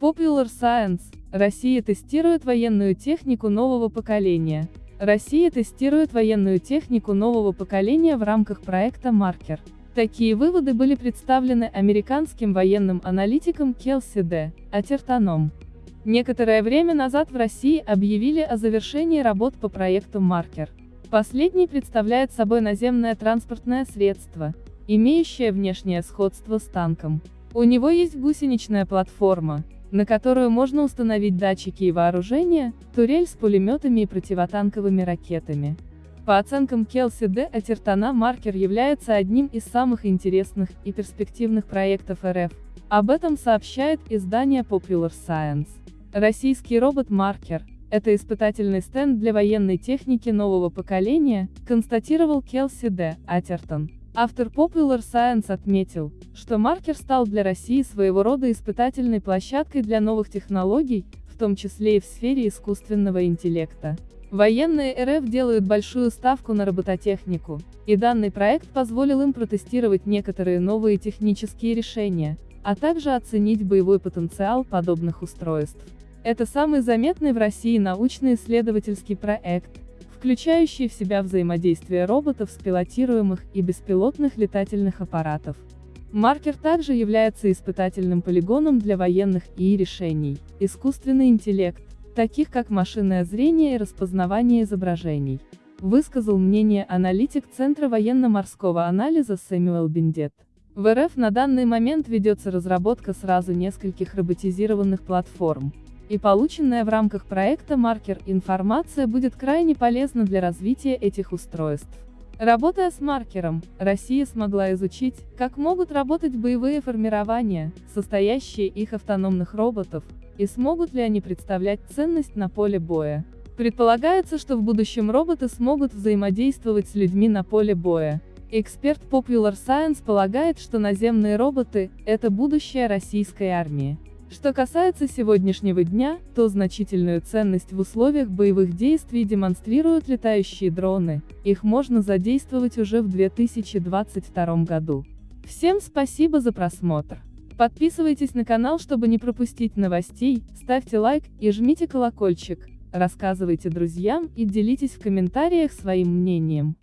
Popular Science. Россия тестирует военную технику нового поколения. Россия тестирует военную технику нового поколения в рамках проекта «Маркер». Такие выводы были представлены американским военным аналитиком Келси Д. Атертаном. Некоторое время назад в России объявили о завершении работ по проекту «Маркер». Последний представляет собой наземное транспортное средство, имеющее внешнее сходство с танком. У него есть гусеничная платформа, на которую можно установить датчики и вооружение, турель с пулеметами и противотанковыми ракетами. По оценкам Келси Д. Атертана маркер является одним из самых интересных и перспективных проектов РФ. Об этом сообщает издание Popular Science. Российский робот-маркер – это испытательный стенд для военной техники нового поколения, констатировал Келси Д. Атертон. Автор Popular Science отметил, что маркер стал для России своего рода испытательной площадкой для новых технологий, в том числе и в сфере искусственного интеллекта. Военные РФ делают большую ставку на робототехнику, и данный проект позволил им протестировать некоторые новые технические решения, а также оценить боевой потенциал подобных устройств. Это самый заметный в России научно-исследовательский проект, включающий в себя взаимодействие роботов с пилотируемых и беспилотных летательных аппаратов. Маркер также является испытательным полигоном для военных ИИ решений, искусственный интеллект, таких как машинное зрение и распознавание изображений. Высказал мнение аналитик Центра военно-морского анализа Сэмюэл Биндет. В РФ на данный момент ведется разработка сразу нескольких роботизированных платформ. И полученная в рамках проекта «Маркер» информация будет крайне полезна для развития этих устройств. Работая с маркером, Россия смогла изучить, как могут работать боевые формирования, состоящие их автономных роботов, и смогут ли они представлять ценность на поле боя. Предполагается, что в будущем роботы смогут взаимодействовать с людьми на поле боя. Эксперт Popular Science полагает, что наземные роботы – это будущее российской армии. Что касается сегодняшнего дня, то значительную ценность в условиях боевых действий демонстрируют летающие дроны, их можно задействовать уже в 2022 году. Всем спасибо за просмотр. Подписывайтесь на канал, чтобы не пропустить новостей, ставьте лайк и жмите колокольчик, рассказывайте друзьям и делитесь в комментариях своим мнением.